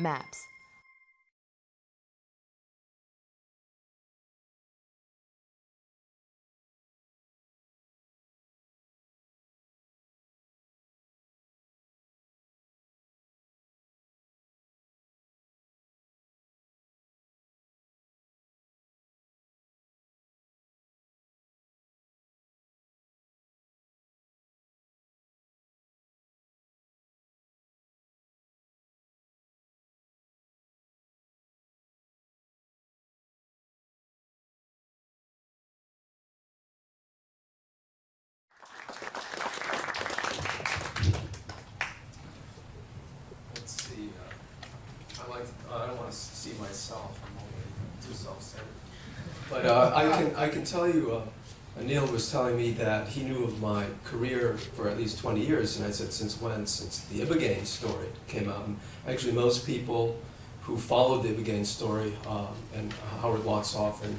maps. But uh, I can, I can tell you, uh, Anil was telling me that he knew of my career for at least 20 years, and I said, since when? Since the Ibogaine story came out. And actually, most people who followed the Ibogaine story, um, and Howard Lotsof, and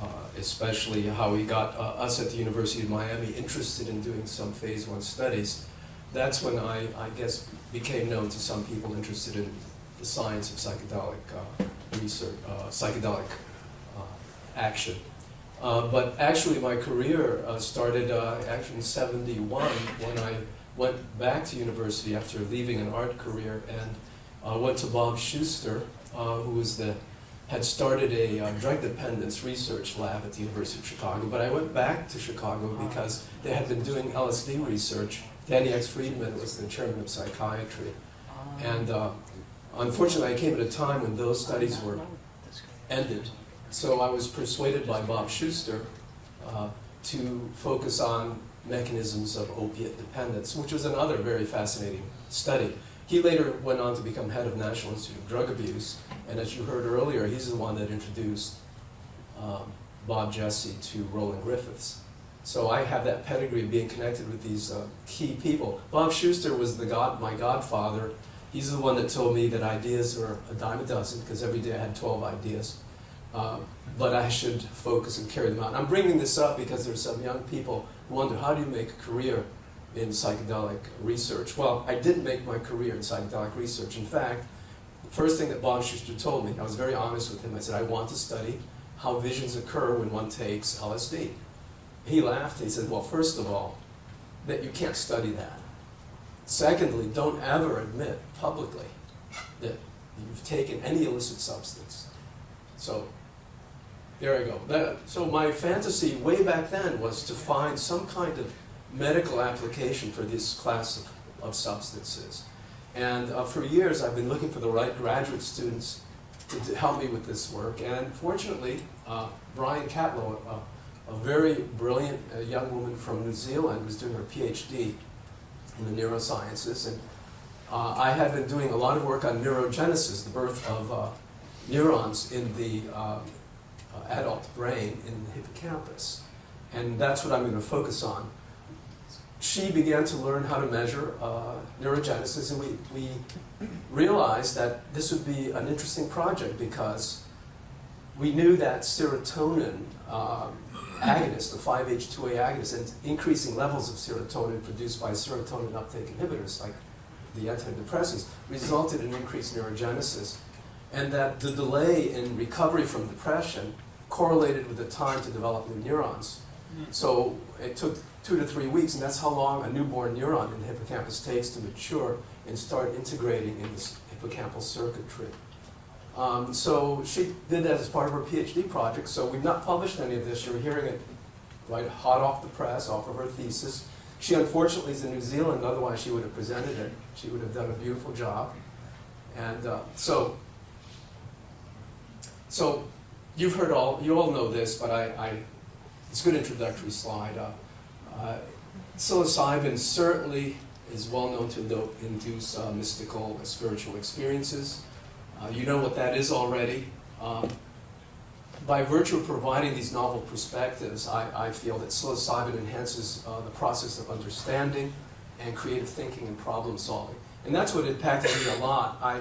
uh, especially how he got uh, us at the University of Miami interested in doing some phase one studies, that's when I, I guess, became known to some people interested in the science of psychedelic uh, research, psychedelic action. Uh, but actually, my career uh, started uh, actually in 71 when I went back to university after leaving an art career and uh, went to Bob Schuster, uh, who was the, had started a uh, drug dependence research lab at the University of Chicago. But I went back to Chicago because they had been doing LSD research. Danny X. Freedman was the chairman of psychiatry. And uh, unfortunately, I came at a time when those studies were ended. So I was persuaded by Bob Schuster uh, to focus on mechanisms of opiate dependence, which was another very fascinating study. He later went on to become head of National Institute of Drug Abuse, and as you heard earlier, he's the one that introduced um, Bob Jesse to Roland Griffiths. So I have that pedigree of being connected with these uh, key people. Bob Schuster was the god, my godfather. He's the one that told me that ideas are a dime a dozen, because every day I had 12 ideas. Uh, but I should focus and carry them out. I'm bringing this up because there's some young people who wonder, how do you make a career in psychedelic research? Well, I didn't make my career in psychedelic research. In fact, the first thing that Bob Schuster told me, I was very honest with him, I said, I want to study how visions occur when one takes LSD. He laughed, he said, well, first of all, that you can't study that. Secondly, don't ever admit publicly that you've taken any illicit substance. So, there I go. That, so my fantasy way back then was to find some kind of medical application for this class of, of substances. And uh, for years I've been looking for the right graduate students to, to help me with this work. And fortunately, uh, Briony Catlow, a, a very brilliant uh, young woman from New Zealand, was doing her PhD in the neurosciences. And uh, I had been doing a lot of work on neurogenesis, the birth of uh, neurons in the um, uh, adult brain in the hippocampus. And that's what I'm going to focus on. She began to learn how to measure uh, neurogenesis, and we, we realized that this would be an interesting project because we knew that serotonin um, agonist, the 5-H2A agonist, and increasing levels of serotonin produced by serotonin uptake inhibitors, like the antidepressants, resulted in increased neurogenesis and that the delay in recovery from depression correlated with the time to develop new neurons. So it took two to three weeks, and that's how long a newborn neuron in the hippocampus takes to mature and start integrating in this hippocampal circuitry. Um, so she did that as part of her PhD project, so we've not published any of this. You're hearing it right hot off the press, off of her thesis. She unfortunately is in New Zealand, otherwise she would have presented it. She would have done a beautiful job. And uh, so so you've heard all, you all know this, but I, I it's a good introductory slide. Uh, uh, psilocybin certainly is well known to induce uh, mystical spiritual experiences. Uh, you know what that is already. Um, by virtue of providing these novel perspectives, I, I feel that psilocybin enhances uh, the process of understanding and creative thinking and problem solving. And that's what impacted me a lot. I,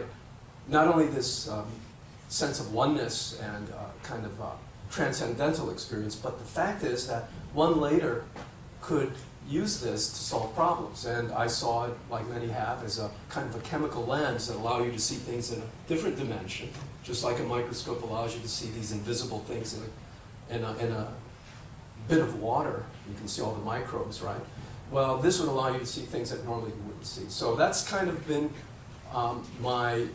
not only this um, sense of oneness and uh, kind of uh, transcendental experience. But the fact is that one later could use this to solve problems. And I saw it, like many have, as a kind of a chemical lens that allow you to see things in a different dimension, just like a microscope allows you to see these invisible things in a, in a, in a bit of water. You can see all the microbes, right? Well, this would allow you to see things that normally you wouldn't see. So that's kind of been um, my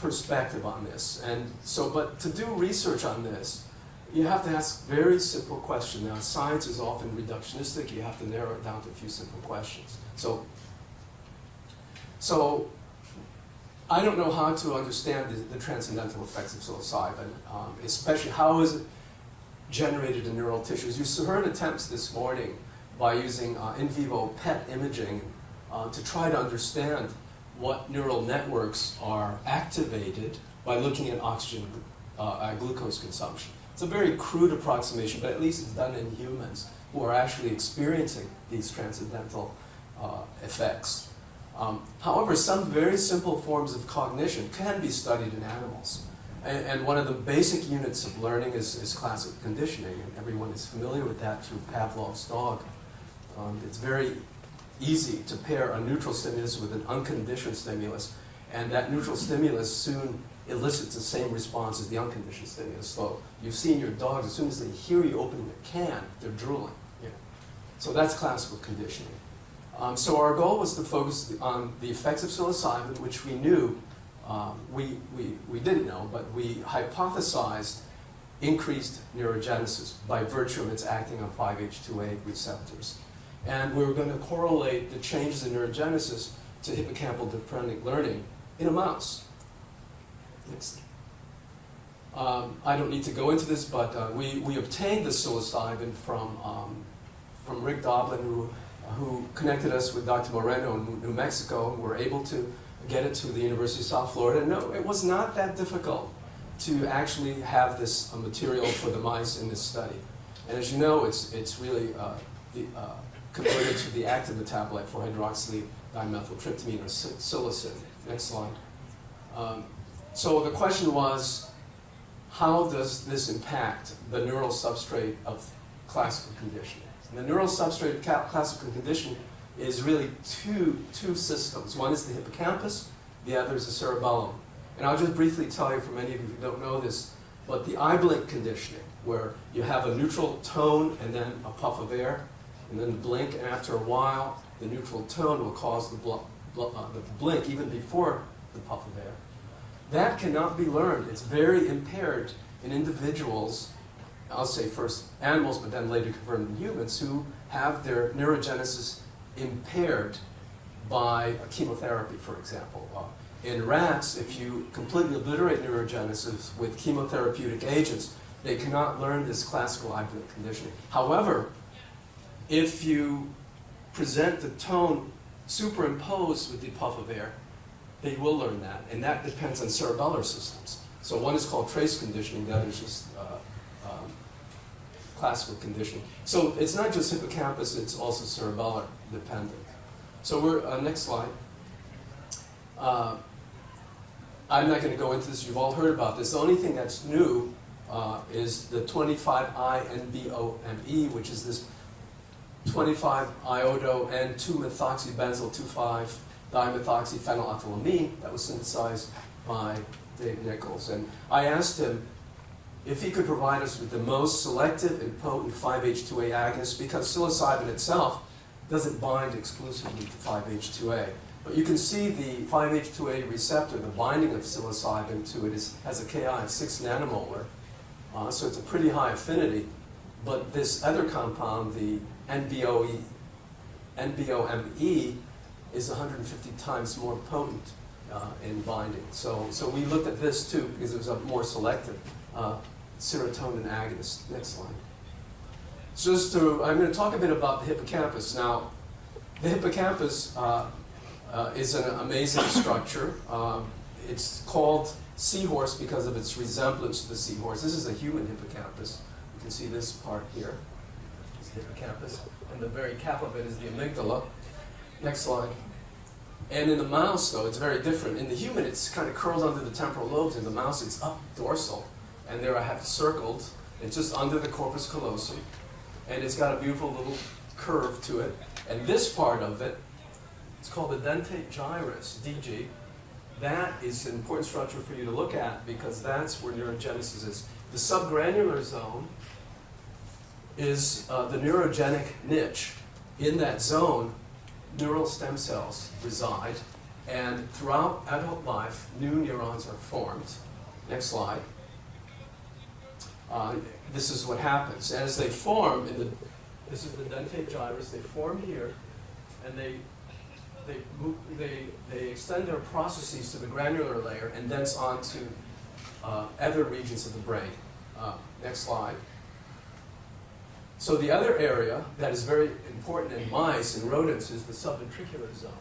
perspective on this. And so, but to do research on this, you have to ask very simple questions. Now, science is often reductionistic. You have to narrow it down to a few simple questions. So, so I don't know how to understand the, the transcendental effects of psilocybin, um, especially how is it generated in neural tissues. You heard attempts this morning by using uh, in vivo PET imaging uh, to try to understand what neural networks are activated by looking at oxygen uh, glucose consumption. It's a very crude approximation, but at least it's done in humans who are actually experiencing these transcendental uh, effects. Um, however, some very simple forms of cognition can be studied in animals. And, and one of the basic units of learning is, is classical conditioning, and everyone is familiar with that through Pavlov's dog. Um, it's very easy to pair a neutral stimulus with an unconditioned stimulus, and that neutral stimulus soon elicits the same response as the unconditioned stimulus. So you've seen your dogs, as soon as they hear you opening the can, they're drooling. So that's classical conditioning. Um, so our goal was to focus on the effects of psilocybin, which we knew, um, we, we, we didn't know, but we hypothesized increased neurogenesis by virtue of its acting on 5-HT2A receptors. And we were going to correlate the changes in neurogenesis to hippocampal deprending learning in a mouse. Next. Um, I don't need to go into this, but uh, we, we obtained the psilocybin from, um, from Rick Doblin, who, who connected us with Dr. Moreno in New Mexico, and we were able to get it to the University of South Florida. No, it was not that difficult to actually have this uh, material for the mice in this study. And as you know, it's, it's really uh, the, uh, converted to the active metabolite for hydroxyl dimethyltryptamine or psilocin. Next slide. Um, so the question was, how does this impact the neural substrate of classical conditioning? And the neural substrate of classical conditioning is really two, two systems. One is the hippocampus, the other is the cerebellum. And I'll just briefly tell you, for many of you who don't know this, but the eye blink conditioning, where you have a neutral tone and then a puff of air, and then blink, and after a while, the neutral tone will cause the, uh, the blink even before the puff of air. That cannot be learned. It's very impaired in individuals, I'll say first animals, but then later confirmed in humans, who have their neurogenesis impaired by chemotherapy, for example. Uh, in rats, if you completely obliterate neurogenesis with chemotherapeutic agents, they cannot learn this classical blink conditioning. However, if you present the tone superimposed with the puff of air, they will learn that, and that depends on cerebellar systems. So one is called trace conditioning, the other is just uh, um, classical conditioning. So it's not just hippocampus, it's also cerebellar dependent. So we're, uh, next slide. Uh, I'm not going to go into this, you've all heard about this. The only thing that's new uh, is the 25I-NBOME, which is this 25-iodo and 2-methoxybenzyl 2,5-dimethoxyphenylethylamine that was synthesized by Dave Nichols. And I asked him if he could provide us with the most selective and potent 5-H2A agonist because psilocybin itself doesn't bind exclusively to 5-H2A. But you can see the 5-H2A receptor, the binding of psilocybin to it is, has a Ki of 6 nanomolar. Uh, so it's a pretty high affinity. But this other compound, the NBOE, NBOME is 150 times more potent uh, in binding. So, so we looked at this too because it was a more selective uh, serotonin agonist. Next slide. So just to, I'm going to talk a bit about the hippocampus. Now, the hippocampus uh, uh is an amazing structure. Um, it's called seahorse because of its resemblance to the seahorse. This is a human hippocampus. You can see this part here hippocampus, and the very cap of it is the amygdala. Next slide. And in the mouse, though, it's very different. In the human, it's kind of curled under the temporal lobes. In the mouse, it's up dorsal. And there I have it circled. It's just under the corpus callosum. And it's got a beautiful little curve to it. And this part of it, it's called the dentate gyrus, DG. That is an important structure for you to look at because that's where neurogenesis is. The subgranular zone is uh, the neurogenic niche. In that zone, neural stem cells reside, and throughout adult life, new neurons are formed. Next slide. Uh, this is what happens. As they form, in the, this is the dentate gyrus, they form here, and they, they, move, they, they extend their processes to the granular layer and thence on to uh, other regions of the brain. Uh, next slide. So the other area that is very important in mice and rodents is the subventricular zone.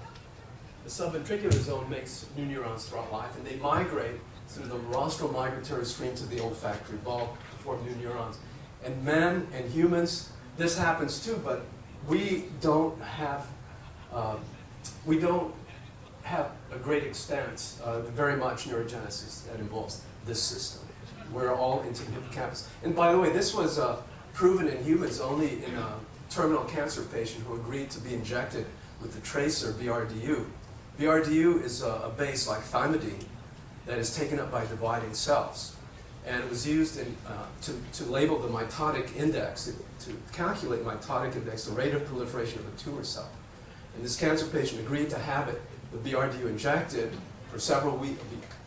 The subventricular zone makes new neurons throughout life, and they migrate through the rostral migratory stream to the olfactory bulb to form new neurons. And men and humans, this happens too, but we don't have, uh, we don't have a great extent, uh, very much neurogenesis that involves this system. We're all into the hippocampus. And by the way, this was uh, proven in humans only in a terminal cancer patient who agreed to be injected with the tracer BRDU. BRDU is a, a base like thymidine that is taken up by dividing cells. And it was used in, uh, to, to label the mitotic index, to, calculate mitotic index, the rate of proliferation of a tumor cell. And this cancer patient agreed to have it, the BRDU injected for several, week,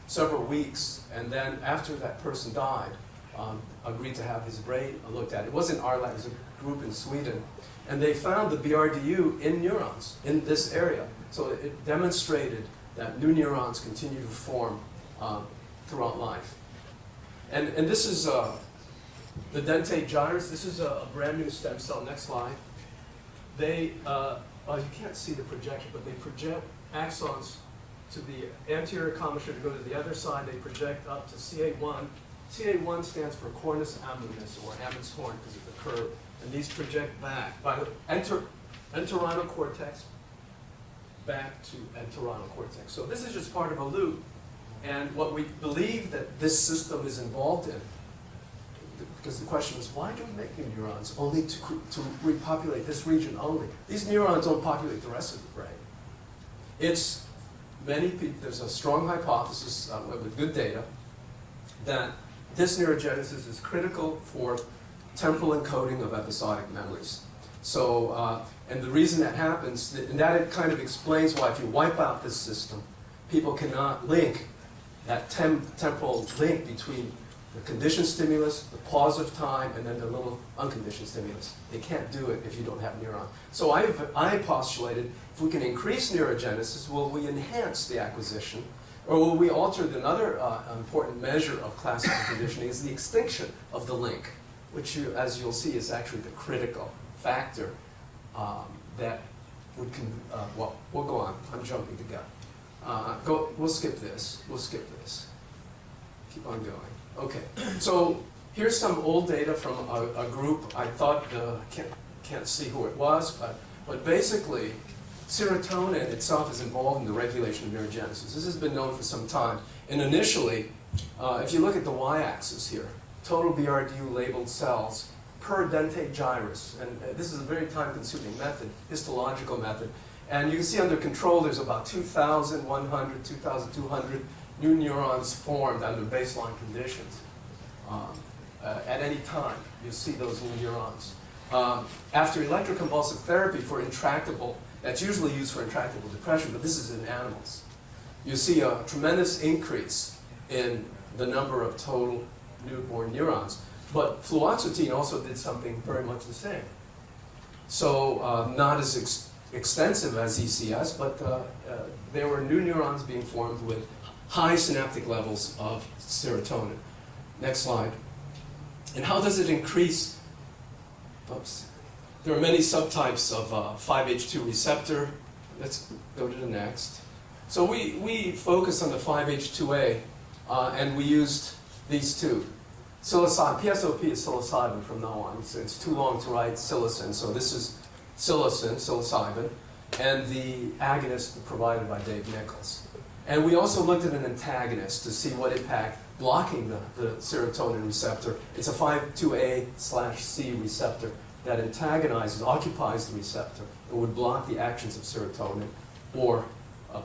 several weeks, and then after that person died, um, agreed to have his brain looked at. It wasn't our lab, it was a group in Sweden. And they found the BRDU in neurons in this area. So it demonstrated that new neurons continue to form um, throughout life. And, and this is uh, the dentate gyrus. This is a, a, brand new stem cell. Next slide. They, uh, you can't see the projection, but they project axons to the anterior commissure to go to the other side. They project up to CA1. CA1 stands for cornus ammonis, or Ammon's horn, because of the curve. And these project back by the enter, entorhinal cortex back to entorhinal cortex. So this is just part of a loop. And what we believe that this system is involved in, because the question is, why do we make new neurons only to, to repopulate this region only? These neurons don't populate the rest of the brain. It's many people, there's a strong hypothesis uh, with good data that this neurogenesis is critical for temporal encoding of episodic memories. So, uh, and the reason that happens, and that it kind of explains why if you wipe out this system, people cannot link that tem temporal link between the conditioned stimulus, the pause of time, and then the little unconditioned stimulus. They can't do it if you don't have neuron. So I've, I postulated if we can increase neurogenesis, will we enhance the acquisition? Or will we alter the another uh, important measure of classical conditioning is the extinction of the link, which you, as you'll see is actually the critical factor um, that would, uh, well, we'll go on. I'm jumping the gun. Uh, go, we'll skip this. We'll skip this. Keep on going. Okay. So here's some old data from a, a group. I thought uh, can't can't see who it was, but but basically, serotonin itself is involved in the regulation of neurogenesis. This has been known for some time. And initially, uh, if you look at the y-axis here, total BRDU labeled cells per dentate gyrus, and uh, this is a very time-consuming method, histological method. And you can see under control there's about 2,100, 2,200 new neurons formed under baseline conditions. Um, uh, at any time, you see those new neurons. Um, after electroconvulsive therapy for intractable, that's usually used for intractable depression, but this is in animals. You see a tremendous increase in the number of total newborn neurons. But fluoxetine also did something very much the same. So uh, not as extensive as ECS, but uh, uh, there were new neurons being formed with high synaptic levels of serotonin. Next slide. And how does it increase? Oops. There are many subtypes of uh, 5H2 receptor. Let's go to the next. So we, we focus on the 5H2A, uh, and we used these two. Psilocybin, PSOP is psilocybin from now on. It's, it's too long to write psilocin, so this is psilocin, psilocybin, and the agonist provided by Dave Nichols. And we also looked at an antagonist to see what impact blocking the, the serotonin receptor. It's a 5-2A slash C receptor that antagonizes, occupies the receptor, and would block the actions of serotonin or